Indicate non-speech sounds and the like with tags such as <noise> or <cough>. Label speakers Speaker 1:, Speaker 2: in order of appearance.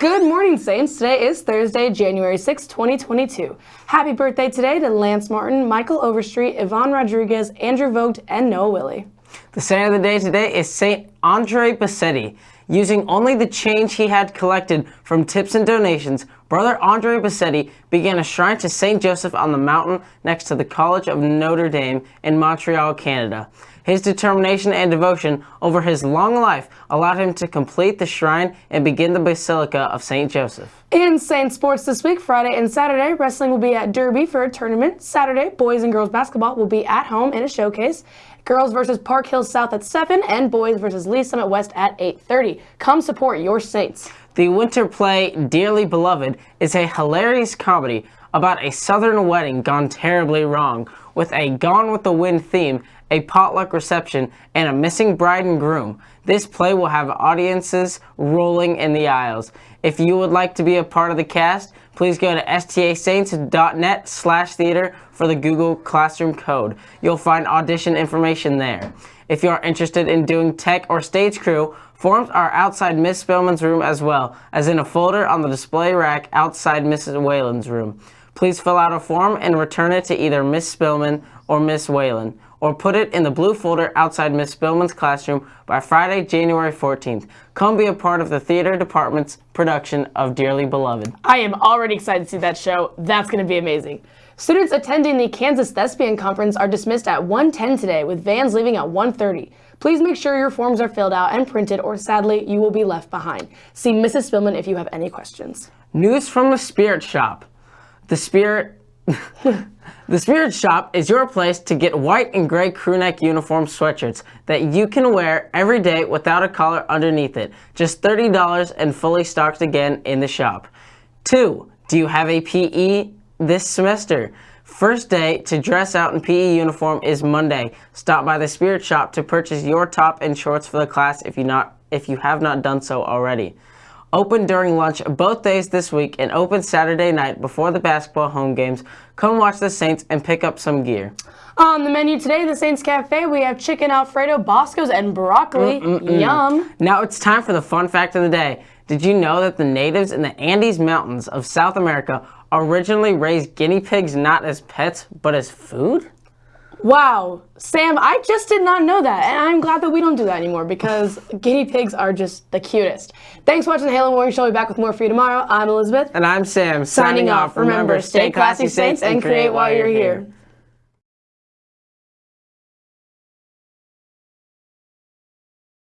Speaker 1: Good morning, Saints. Today is Thursday, January 6, 2022. Happy birthday today to Lance Martin, Michael Overstreet, Yvonne Rodriguez, Andrew Vogt, and Noah Willie.
Speaker 2: The saint of the day today is Saint Andre Bessette. Using only the change he had collected from tips and donations, Brother Andre Bessette began a shrine to St. Joseph on the mountain next to the College of Notre Dame in Montreal, Canada. His determination and devotion over his long life allowed him to complete the shrine and begin the Basilica of St. Joseph.
Speaker 1: In Saint Sports this week, Friday and Saturday, wrestling will be at Derby for a tournament. Saturday, boys and girls basketball will be at home in a showcase. Girls versus Park Hill South at 7 and boys versus Lee Summit West at 8.30. Come support your Saints.
Speaker 2: The winter play Dearly Beloved is a hilarious comedy about a southern wedding gone terribly wrong with a Gone with the Wind theme a potluck reception, and a missing bride and groom. This play will have audiences rolling in the aisles. If you would like to be a part of the cast, please go to stasaints.net slash theater for the Google Classroom code. You'll find audition information there. If you are interested in doing tech or stage crew, forms are outside Miss Spillman's room as well, as in a folder on the display rack outside Mrs. Whalen's room. Please fill out a form and return it to either Miss Spillman or Miss Whalen or put it in the blue folder outside Miss Spillman's classroom by Friday, January 14th. Come be a part of the theater department's production of Dearly Beloved.
Speaker 1: I am already excited to see that show. That's going to be amazing. Students attending the Kansas Thespian Conference are dismissed at 1:10 today with vans leaving at 1:30. Please make sure your forms are filled out and printed or sadly you will be left behind. See Mrs. Spillman if you have any questions.
Speaker 2: News from the Spirit Shop. The Spirit <laughs> the Spirit Shop is your place to get white and gray crewneck uniform sweatshirts that you can wear every day without a collar underneath it. Just $30 and fully stocked again in the shop. 2. Do you have a PE this semester? First day to dress out in PE uniform is Monday. Stop by the Spirit Shop to purchase your top and shorts for the class if you not if you have not done so already. Open during lunch both days this week and open Saturday night before the basketball home games. Come watch the Saints and pick up some gear.
Speaker 1: On the menu today, the Saints Cafe, we have chicken alfredo, boscos, and broccoli. Mm -mm -mm. Yum.
Speaker 2: Now it's time for the fun fact of the day. Did you know that the natives in the Andes Mountains of South America originally raised guinea pigs not as pets, but as food?
Speaker 1: Wow, Sam, I just did not know that, and I'm glad that we don't do that anymore because guinea pigs are just the cutest. Thanks for watching the Halo Morning Show. We'll be back with more for you tomorrow. I'm Elizabeth.
Speaker 2: And I'm Sam.
Speaker 1: Signing, Signing off. Remember, stay classy, Saints, and create while you're here.